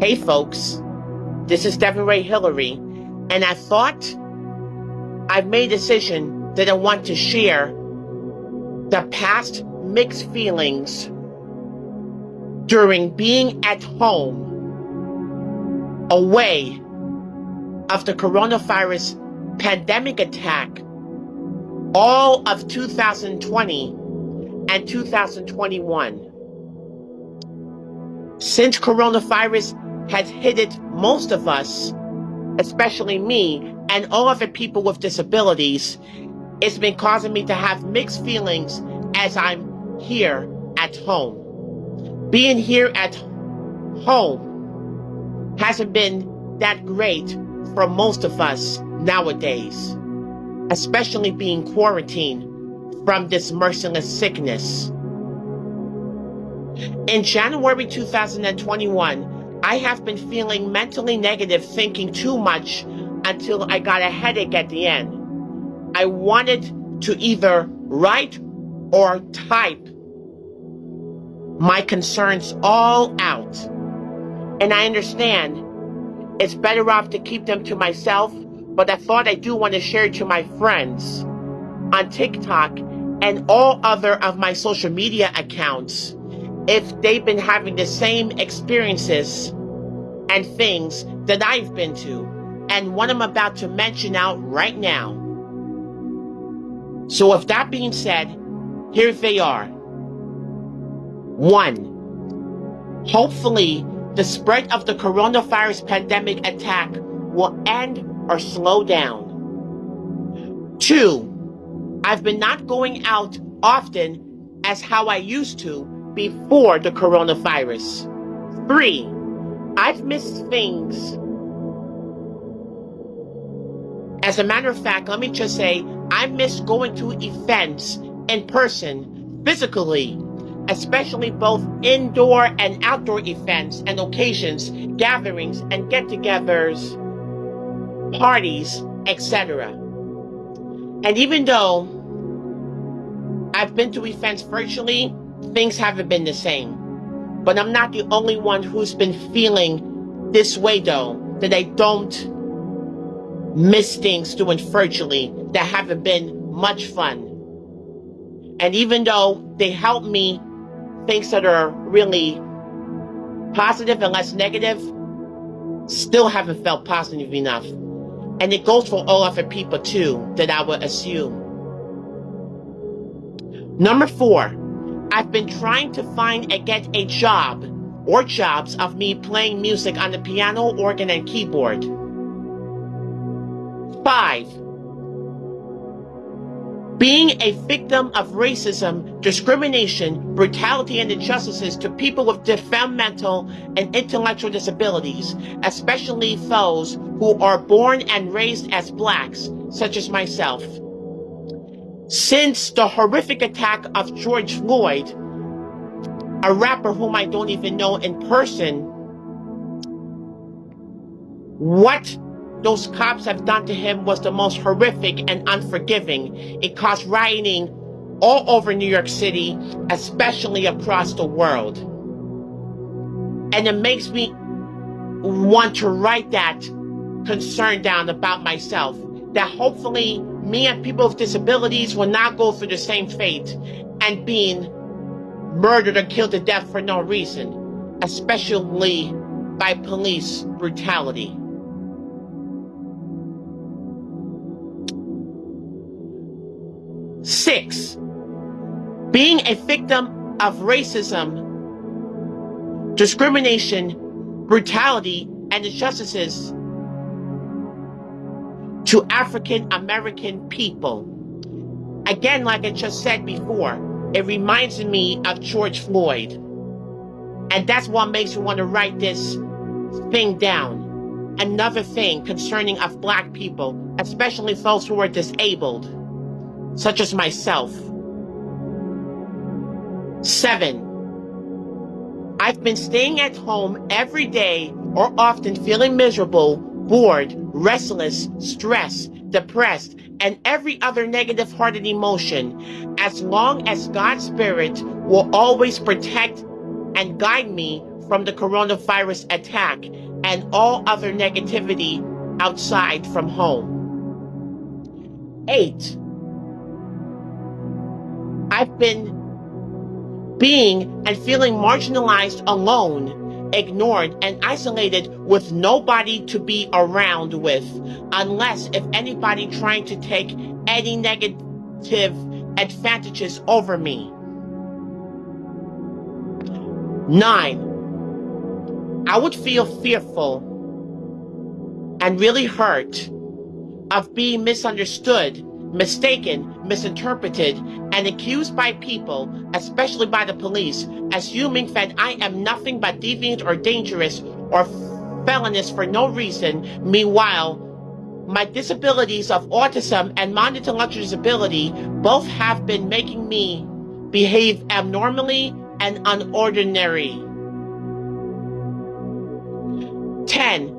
Hey folks, this is Devin Ray Hillary, and I thought I've made a decision that I want to share the past mixed feelings during being at home away of the coronavirus pandemic attack all of 2020 and 2021. Since coronavirus has hit it most of us, especially me and all other people with disabilities, it's been causing me to have mixed feelings as I'm here at home. Being here at home hasn't been that great for most of us nowadays, especially being quarantined from this merciless sickness. In January 2021, I have been feeling mentally negative, thinking too much until I got a headache at the end. I wanted to either write or type my concerns all out. And I understand it's better off to keep them to myself, but I thought I do want to share it to my friends on TikTok and all other of my social media accounts if they've been having the same experiences and things that I've been to, and what I'm about to mention out right now. So, with that being said, here they are. One, hopefully, the spread of the coronavirus pandemic attack will end or slow down. Two, I've been not going out often as how I used to before the coronavirus. Three, I've missed things. As a matter of fact, let me just say, I miss going to events in person, physically, especially both indoor and outdoor events and occasions, gatherings and get togethers, parties, etc. And even though I've been to events virtually, things haven't been the same. But I'm not the only one who's been feeling this way though, that I don't miss things doing virtually that haven't been much fun. And even though they help me things that are really positive and less negative, still haven't felt positive enough. And it goes for all other people too, that I would assume. Number four, I've been trying to find and get a job or jobs of me playing music on the piano, organ, and keyboard. Five, being a victim of racism, discrimination, brutality, and injustices to people with developmental and intellectual disabilities, especially those who are born and raised as blacks, such as myself. Since the horrific attack of George Floyd, a rapper whom I don't even know in person, what those cops have done to him was the most horrific and unforgiving. It caused rioting all over New York City, especially across the world. And it makes me want to write that concern down about myself, that hopefully me and people with disabilities will not go through the same fate and being murdered or killed to death for no reason, especially by police brutality. Six, being a victim of racism, discrimination, brutality, and injustices to African American people. Again, like I just said before, it reminds me of George Floyd. And that's what makes me want to write this thing down. Another thing concerning of black people, especially those who are disabled, such as myself. Seven, I've been staying at home every day or often feeling miserable bored, restless, stressed, depressed, and every other negative hearted emotion, as long as God's Spirit will always protect and guide me from the coronavirus attack and all other negativity outside from home. Eight, I've been being and feeling marginalized alone, ignored, and isolated with nobody to be around with, unless if anybody trying to take any negative advantages over me. Nine, I would feel fearful and really hurt of being misunderstood, mistaken, misinterpreted, and accused by people, especially by the police, assuming that I am nothing but deviant or dangerous or felonious for no reason. Meanwhile, my disabilities of autism and mild intellectual disability both have been making me behave abnormally and unordinary. 10.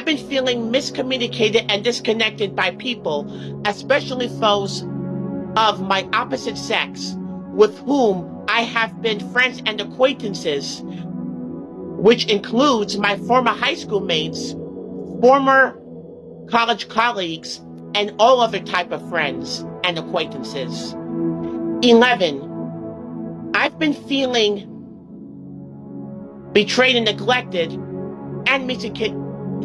I've been feeling miscommunicated and disconnected by people, especially those of my opposite sex, with whom I have been friends and acquaintances, which includes my former high school mates, former college colleagues, and all other type of friends and acquaintances. 11. I've been feeling betrayed and neglected and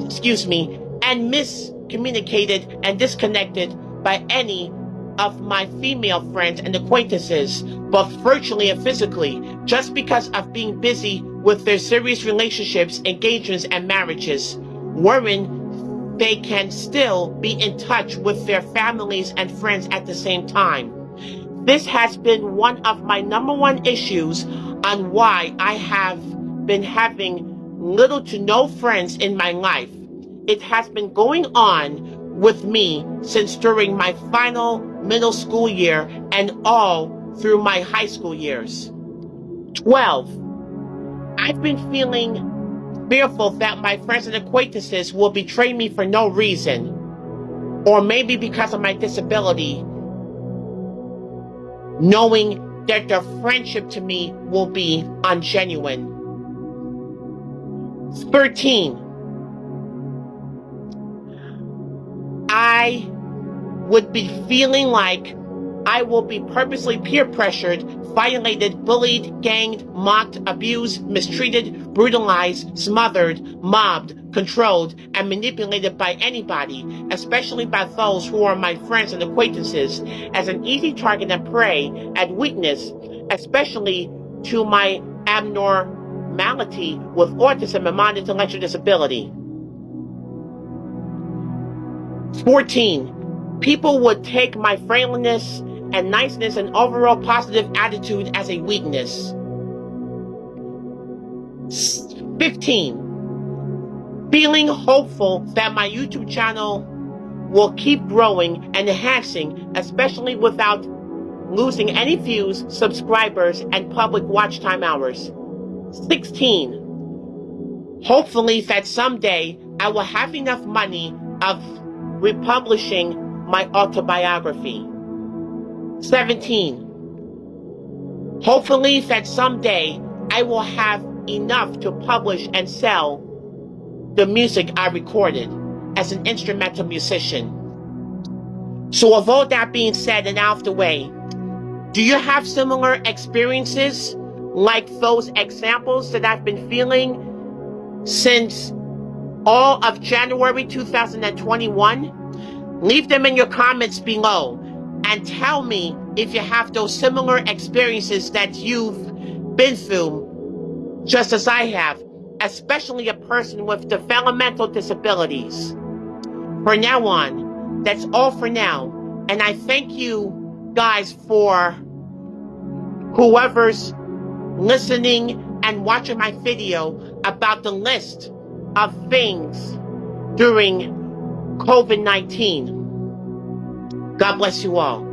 excuse me, and miscommunicated and disconnected by any of my female friends and acquaintances, both virtually and physically, just because of being busy with their serious relationships, engagements, and marriages, wherein they can still be in touch with their families and friends at the same time. This has been one of my number one issues on why I have been having little to no friends in my life. It has been going on with me since during my final middle school year and all through my high school years. 12. I've been feeling fearful that my friends and acquaintances will betray me for no reason, or maybe because of my disability, knowing that their friendship to me will be ungenuine. 13. I would be feeling like I will be purposely peer pressured, violated, bullied, ganged, mocked, abused, mistreated, brutalized, smothered, mobbed, controlled, and manipulated by anybody, especially by those who are my friends and acquaintances, as an easy target and prey and weakness, especially to my abnormal malady with autism and mild intellectual disability. 14. People would take my friendliness and niceness and overall positive attitude as a weakness. 15. Feeling hopeful that my YouTube channel will keep growing and enhancing, especially without losing any views, subscribers, and public watch time hours. 16. Hopefully that someday I will have enough money of republishing my autobiography. 17. Hopefully that someday I will have enough to publish and sell the music I recorded as an instrumental musician. So with all that being said and out of the way, do you have similar experiences like those examples that I've been feeling since all of January 2021? Leave them in your comments below and tell me if you have those similar experiences that you've been through, just as I have, especially a person with developmental disabilities. For now on, that's all for now. And I thank you guys for whoever's listening and watching my video about the list of things during COVID-19. God bless you all.